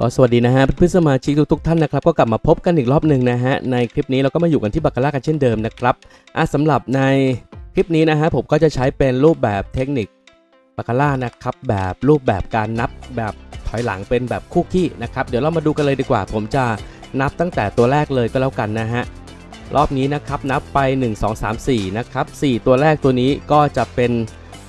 ก็สวัสดีนะฮะเพื่อนสมาชิกทุกๆท่านนะครับก็กลับมาพบกันอีกรอบหนึ่งนะฮะในคลิปนี้เราก็มาอยู่กันที่บัคคาร่ากันเช่นเดิมนะครับอะสำหรับในคลิปนี้นะฮะผมก็จะใช้เป็นรูปแบบเทคนิคบัคคาร่านะครับแบบรูปแบบการนับแบบถอยหลังเป็นแบบคู่ขี้นะครับเดี๋ยวเรามาดูกันเลยดีกว่า ผมจะนับตั้งแต่ตัวแรกเลยก็แล้วกันนะฮะรอบนี้นะครับนับไป 1 2 3 4นะครับ4ตัวแรกตัวนี้ก็จะเป็น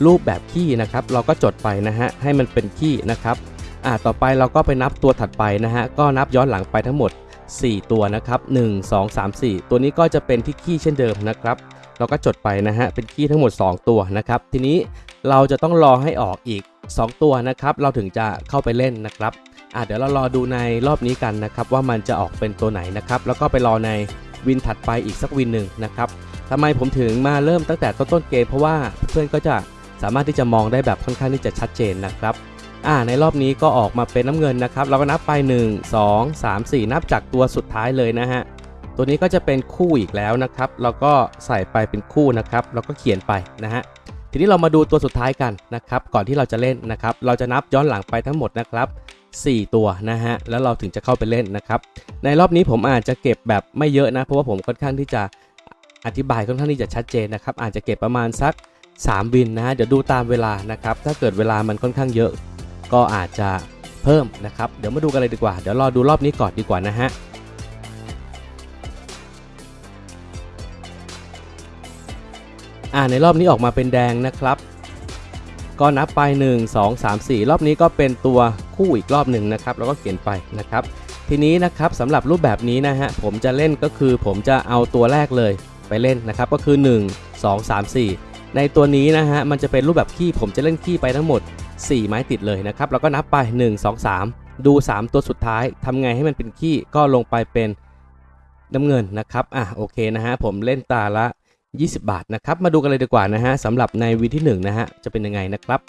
รูปแบบขี้นะครับเราก็จดไปนะฮะให้มันเป็นขี้นะครับ อ่าต่อไปเราก็ไปนับตัวถัดไปนะฮะก็นับย้อนหลังไปทั้งหมด 4 ตัวนะครับ1 2 3 4 ตัวนี้ก็จะเป็นที่ขี้เช่นเดิมนะครับ เราก็จดไปนะฮะเป็นขี้ทั้งหมด 2 ตัวนะครับ ทีนี้เราจะต้องรอให้ออกอีก 2 ตัวนะครับ เราถึงจะเข้าไปเล่นนะครับอ่าเดี๋ยวเรารอดูในรอบนี้กันนะครับ ว่ามันจะออกเป็นตัวไหนนะครับ แล้วก็ไปรอในวินถัดไปอีกสักวินหนึ่งนะครับทำไมผมถึงมาเริ่มตั้งแต่ต้นๆเกมเพราะว่าเพื่อนก็จะสามารถที่จะมองได้แบบค่อนข้างที่จะชัดเจนนะครับ อ่าในรอบนี้ก็ออกมาเป็นน้ำเงินนะครับ เราก็นับไป 1 2 3 4 นับจากตัวสุดท้ายเลยนะฮะ ตัวนี้ก็จะเป็นคู่อีกแล้วนะครับ เราก็ใส่ไปเป็นคู่นะครับ เราก็เขียนไปนะฮะ ทีนี้เรามาดูตัวสุดท้ายกันนะครับ ก่อนที่เราจะเล่นนะครับ เราจะนับย้อนหลังไปทั้งหมดนะครับ 4 ตัวนะฮะ แล้วเราถึงจะเข้าไปเล่นนะครับ ในรอบนี้ผมอาจจะเก็บแบบไม่เยอะนะ เพราะว่าผมค่อนข้างที่จะอธิบายค่อนข้างที่จะชัดเจนนะครับ อาจจะเก็บประมาณสัก 3 วินนะฮะ เดี๋ยวดูตามเวลานะครับ ถ้าเกิดเวลามันค่อนข้างเยอะ ก็อาจจะเพิ่มนะครับ เดี๋ยวมาดูกันเลยดีกว่า เดี๋ยวรอดูรอบนี้ก่อนดีกว่านะฮะอ่าในรอบนี้ออกมาเป็นแดงนะครับ ก็นับไป 1 2 3 4 รอบนี้ก็เป็นตัวคู่อีกรอบหนึ่งนะครับ แล้วก็เขียนไปนะครับ ทีนี้นะครับสำหรับรูปแบบนี้นะฮะผมจะเล่นก็คือผมจะเอาตัวแรกเลยไปเล่นนะครับ ก็คือ 1 2 3 4 ในตัวนี้นะฮะมันจะเป็นรูปแบบขี้ผมจะเล่นขี้ไปทั้งหมด 4 ไม้ติดเลยนะครับเราก็นับไป 1 2 3 ดู 3 ตัวสุดท้ายทำไงให้มันเป็นขี้ก็ลงไปเป็นน้ำเงินนะครับอะโอเคนะฮะผมเล่นตาละ 20 บาทนะครับ มาดูกันเลยดีกว่านะฮะสำหรับในวีที่1นะฮะจะเป็นยังไงนะครับ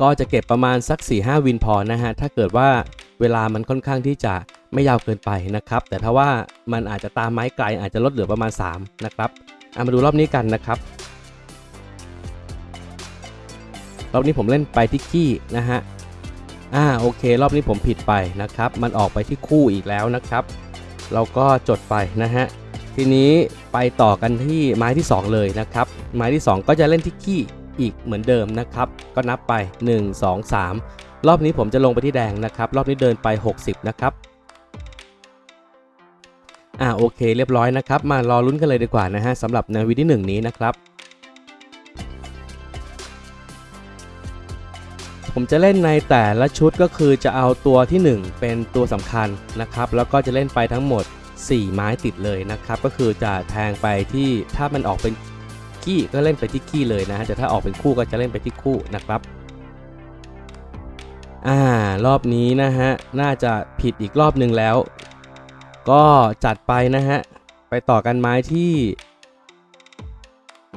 ก็จะเก็บประมาณสัก 4-5 วินพอนะฮะ ถ้าเกิดว่าเวลามันค่อนข้างที่จะไม่ยาวเกินไปนะครับ แต่ถ้าว่ามันอาจจะตามไม้ไกลอาจจะลดเหลือประมาณ 3 นะครับ เอามาดูรอบนี้กันนะครับ รอบนี้ผมเล่นไปที่ขี้นะฮะอ่าโอเค รอบนี้ผมผิดไปนะครับ มันออกไปที่คู่อีกแล้วนะครับ เราก็จดไปนะฮะทีนี้ไปต่อกันที่ไม้ที่ 2 เลยนะครับ ไม้ที่ 2 ก็จะเล่นที่ขี้อีกเหมือนเดิมนะครับ ก็นับไป 1 2 3 รอบนี้ผมจะลงไปที่แดงนะครับ รอบนี้เดินไป 60 นะครับอ่าโอเค เรียบร้อยนะครับ มารอลุ้นกันเลยดีกว่านะฮะสำหรับในวีที่1นี้นะครับ ผมจะเล่นในแต่ละชุดก็คือจะเอาตัวที่ 1 เป็นตัวสำคัญนะครับ แล้วก็จะเล่นไปทั้งหมด 4 ไม้ติดเลยนะครับ ก็คือจะแทงไปที่ถ้ามันออกเป็นขี้ก็เล่นไปที่ขี้เลยนะฮะแต่ถ้าออกเป็นคู่ก็จะเล่นไปที่คู่นะครับอ่ารอบนี้นะฮะน่าจะผิดอีกรอบหนึ่งแล้ว ก็จัดไปนะฮะไปต่อกันไม้ที่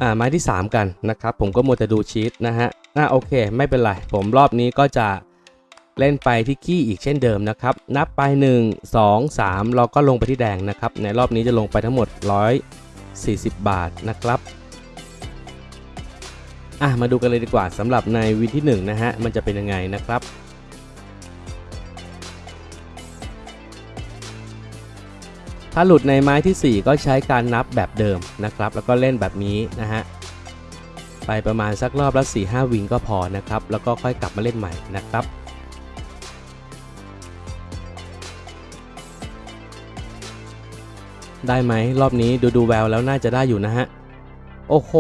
อ่าไม้ที่ 3 กันนะครับ ผมก็มัวแต่ดูชีตนะฮะ อ่าโอเค ไม่เป็นไร ผมรอบนี้ก็จะเล่นไปที่ขี้อีกเช่นเดิมนะครับ นับไป 1 2 3 เราก็ลงไปที่แดงนะครับ ในรอบนี้จะลงไปทั้งหมด 140 บาทนะครับอะมาดูกันเลยดีกว่าสำหรับในวินที่1นะฮะมันจะเป็นยังไงนะครับถ้าหลุดในไม้ที่ 4 ก็ใช้การนับแบบเดิมนะครับ แล้วก็เล่นแบบนี้นะฮะ ไปประมาณสักรอบละ4 5วิงก็พอนะครับ แล้วก็ค่อยกลับมาเล่นใหม่นะครับได้ไหมรอบนี้ดูดูแววแล้วน่าจะได้อยู่นะฮะ โอ้โห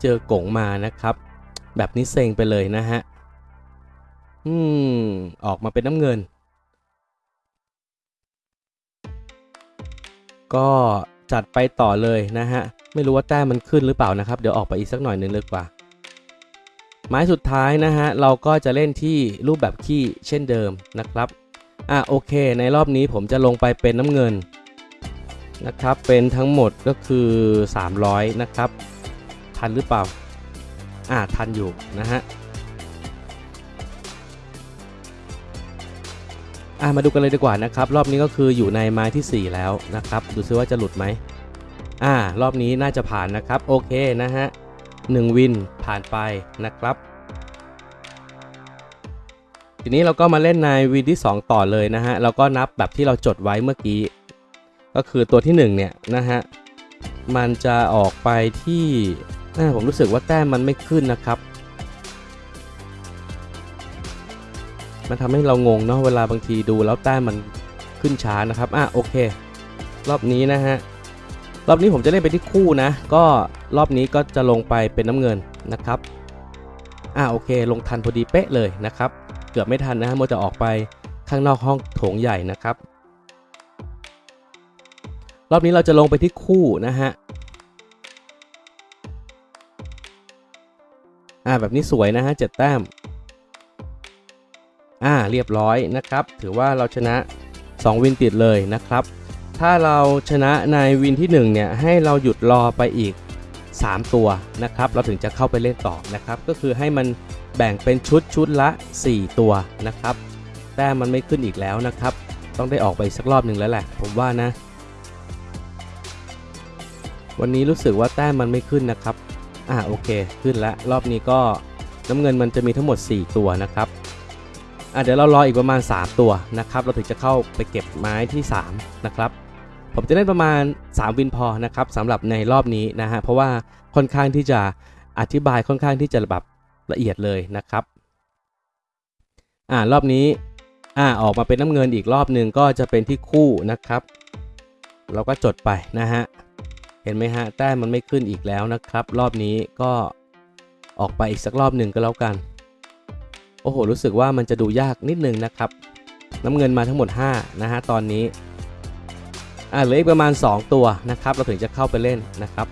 เจอกงมานะครับ แบบนี้เซ็งไปเลยนะฮะ อืม ออกมาเป็นน้ำเงิน ก็ จัดไปต่อเลยนะฮะ ไม่รู้ว่าแต้มมันขึ้นหรือเปล่านะครับ เดี๋ยวออกไปอีกสักหน่อยหนึงเลยกว่าไม้สุดท้ายนะฮะ เราก็จะเล่นที่รูปแบบขี้เช่นเดิมนะครับ อะโอเค ในรอบนี้ผมจะลงไปเป็นน้ำเงินนะครับ เป็นทั้งหมดก็คือ 300 นะครับ ทันหรือเปล่า อ่าทันอยู่นะฮะ อะมาดูกันเลยดีกว่านะครับ รอบนี้ก็คืออยู่ในไม้ที่ 4 แล้วนะครับ ดูซิว่าจะหลุดไหมอ่ารอบนี้น่าจะผ่านนะครับ โอเคนะฮะ1วินผ่านไปนะครับ ทีนี้เราก็มาเล่นในวีที่ 2 ต่อเลยนะฮะเราก็นับแบบที่เราจดไว้เมื่อกี้ ก็คือตัวที่ 1 เนี่ยนะฮะมันจะออกไปที่อ่าผมรู้สึกว่าแต้มมันไม่ขึ้นนะครับ มันทำให้เรางงเนาะเวลาบางทีดูแล้วแต้มมันขึ้นช้านะครับอะโอเค รอบนี้นะฮะรอบนี้ผมจะเล่นไปที่คู่นะ ก็รอบนี้ก็จะลงไปเป็นน้ำเงินนะครับอะโอเค ลงทันพอดีเป๊ะเลยนะครับ เกือบไม่ทันนะฮะมัวจะออกไปข้างนอกห้องโถงใหญ่นะครับ รอบนี้เราจะลงไปที่คู่นะฮะอ่าแบบนี้สวยนะฮะเจ็ดแต้ม อ่าเรียบร้อยนะครับ ถือว่าเราชนะ 2 วินติดเลยนะครับ ถ้าเราชนะในวินที่ 1 เนี่ย ให้เราหยุดรอไปอีก 3 ตัวนะครับ เราถึงจะเข้าไปเล่นต่อนะครับ ก็คือให้มันแบ่งเป็นชุดชุดละ 4 ตัวนะครับ แต้มมันไม่ขึ้นอีกแล้วนะครับ ต้องได้ออกไปสักรอบหนึ่งแล้วแหละ ผมว่านะ วันนี้รู้สึกว่าแต้มมันไม่ขึ้นนะครับ อ่าโอเค ขึ้นแล้วรอบนี้ก็น้ำเงินมันจะมีทั้งหมด 4 ตัวนะครับ อะเดี๋ยวเรารออีกประมาณ 3 ตัวนะครับ เราถึงจะเข้าไปเก็บไม้ที่ 3 นะครับ ผมจะเล่นประมาณ 3 วินพอนะครับสำหรับในรอบนี้นะฮะ เพราะว่าค่อนข้างที่จะอธิบายค่อนข้างที่จะแบบละเอียดเลยนะครับ อ่ารอบนี้อ่าออกมาเป็นน้ำเงินอีกรอบหนึ่งก็จะเป็นที่คู่นะครับ เราก็จดไปนะฮะ เห็นไหมฮะแต้มมันไม่ขึ้นอีกแล้วนะครับ รอบนี้ก็ออกไปอีกสักรอบหนึ่งก็แล้วกัน โอ้โห รู้สึกว่ามันจะดูยากนิดนึงนะครับ น้ำเงินมาทั้งหมด 5 นะฮะ ตอนนี้ อ่าเหลืออีกประมาณ 2 ตัวนะครับ เราถึงจะเข้าไปเล่นนะครับ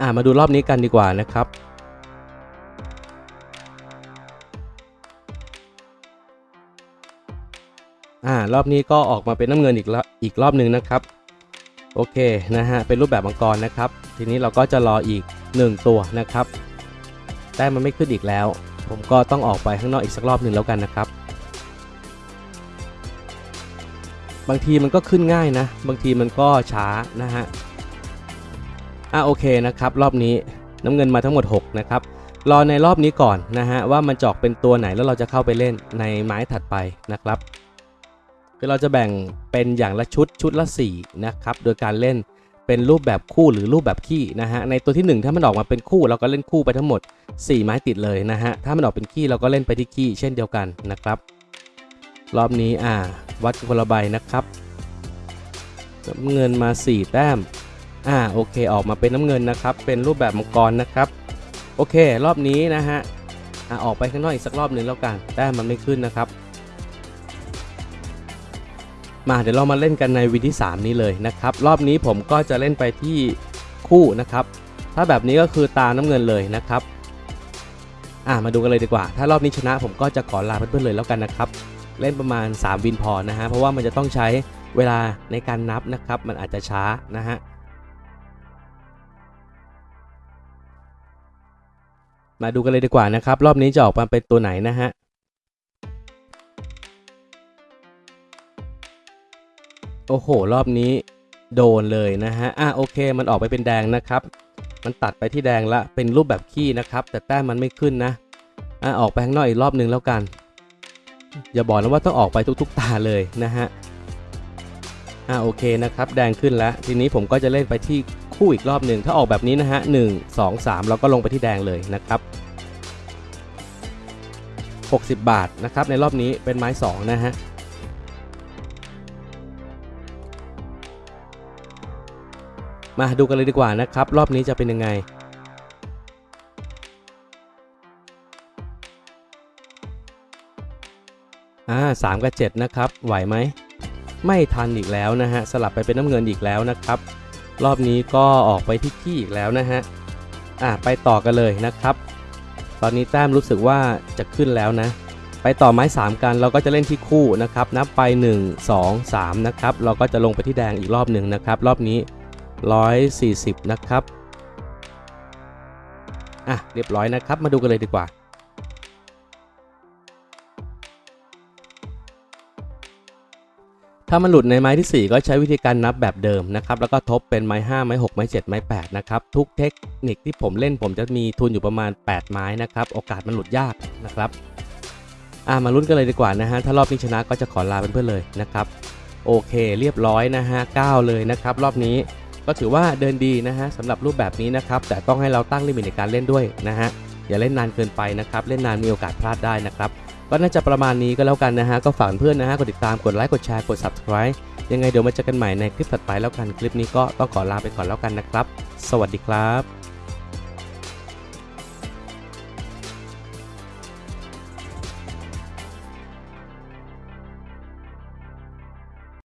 อ่ามาดูรอบนี้กันดีกว่านะครับ อ่ารอบนี้ก็ออกมาเป็นน้ำเงินอีกรอบอีกรอบหนึ่งนะครับ โอเคนะฮะเป็นรูปแบบมังกรนะครับ ทีนี้เราก็จะรออีก 1 ตัวนะครับแต้มมันไม่ขึ้นอีกแล้ว ผมก็ต้องออกไปข้างนอกอีกสักรอบหนึ่งแล้วกันนะครับ บางทีมันก็ขึ้นง่ายนะ บางทีมันก็ช้านะฮะอะโอเคนะครับ รอบนี้น้ำเงินมาทั้งหมด 6 นะครับรอในรอบนี้ก่อนนะฮะว่ามันจอกเป็นตัวไหนแล้วเราจะเข้าไปเล่นในไม้ถัดไปนะครับ คือเราจะแบ่งเป็นอย่างละชุดชุดละ4นะครับโดยการเล่นเป็นรูปแบบคู่หรือรูปแบบขี้นะฮะในตัวที่ 1 ถ้ามันออกมาเป็นคู่เราก็เล่นคู่ไปทั้งหมด 4 ไม้ติดเลยนะฮะถ้ามันออกเป็นขี้เราก็เล่นไปที่ขี้เช่นเดียวกันนะครับ รอบนี้อ่าวัดคนละใบนะครับน้ำเงินมา 4 แต้มอ่าโอเคออกมาเป็นน้ำเงินนะครับ เป็นรูปแบบมังกรนะครับโอเค รอบนี้นะฮะอ่าออกไปข้างนอกอีกสักรอบหนึ่งแล้วกันแต้มมันไม่ขึ้นนะครับ มาเดี๋ยวเรามาเล่นกันในวีที่ 3 นี้เลยนะครับ รอบนี้ผมก็จะเล่นไปที่คู่นะครับ ถ้าแบบนี้ก็คือตาน้ำเงินเลยนะครับอ่ามาดูกันเลยดีกว่า ถ้ารอบนี้ชนะผมก็จะขอลาเพื่อนๆเลยแล้วกันนะครับ เล่นประมาณ 3 วินพอนะฮะเพราะว่ามันจะต้องใช้เวลาในการนับนะครับ มันอาจจะช้านะฮะมาดูกันเลยดีกว่านะครับ รอบนี้จะออกมาเป็นตัวไหนนะฮะ โอ้โห รอบนี้โดนเลยนะฮะ อะโอเค มันออกไปเป็นแดงนะครับ มันตัดไปที่แดงละ เป็นรูปแบบขี้นะครับ แต่แต้มมันไม่ขึ้นนะ อะออกไปข้างนอกอีกรอบหนึ่งแล้วกัน อย่าบอกนะว่าต้องออกไปทุกๆตาเลยนะฮะ อ่าโอเคนะครับ แดงขึ้นแล้ว ทีนี้ผมก็จะเล่นไปที่คู่อีกรอบหนึ่งถ้าออกแบบนี้นะฮะหนึ่งสองสามเราก็ลงไปที่แดงเลยนะครับ 60 บาทนะครับในรอบนี้เป็นไม้ 2 นะฮะ มาดูกันเลยดีกว่านะครับ รอบนี้จะเป็นยังไงอ่าสามกับเจ็ดนะครับ ไหวไหม ไม่ทันอีกแล้วนะฮะ สลับไปเป็นน้ำเงินอีกแล้วนะครับ รอบนี้ก็ออกไปที่ขี้อีกแล้วนะฮะ อ่าไปต่อกันเลยนะครับ ตอนนี้แต้มรู้สึกว่าจะขึ้นแล้วนะ ไปต่อไม้ 3 กัน เราก็จะเล่นที่คู่นะครับ นับไป 1 2 3 นะครับ เราก็จะลงไปที่แดงอีกรอบหนึ่งนะครับ รอบนี้ 140 นะครับ อะ เรียบร้อยนะครับ มาดูกันเลยดีกว่า ถ้ามันหลุดในไม้ที่ 4 ก็ใช้วิธีการนับแบบเดิมนะครับ แล้วก็ทบเป็นไม้ 5 ไม้ 6 ไม้ 7 ไม้ 8 นะครับ ทุกเทคนิคที่ผมเล่นผมจะมีทุนอยู่ประมาณ 8 ไม้นะครับ โอกาสมันหลุดยากนะครับ อ่ามาลุ้นกันเลยดีกว่านะฮะ ถ้ารอบนี้ชนะก็จะขอลาเพื่อนๆเลยนะครับ โอเค เรียบร้อยนะฮะ 9 เลยนะครับ รอบนี้ ก็ถือว่าเดินดีนะฮะสำหรับรูปแบบนี้นะครับ แต่ต้องให้เราตั้งลิมิตในการเล่นด้วยนะฮะอย่าเล่นนานเกินไปนะครับ เล่นนานมีโอกาสพลาดได้นะครับ ก็น่าจะประมาณนี้ก็แล้วกันนะฮะ ก็ฝากเพื่อนนะฮะ กดติดตาม กดไลค์ กดแชร์ กด subscribe ยังไงเดี๋ยวมาเจอกันใหม่ในคลิปถัดไปแล้วกัน คลิปนี้ก็ต้องขอลาไปก่อนแล้วกันนะครับ สวัสดีครับ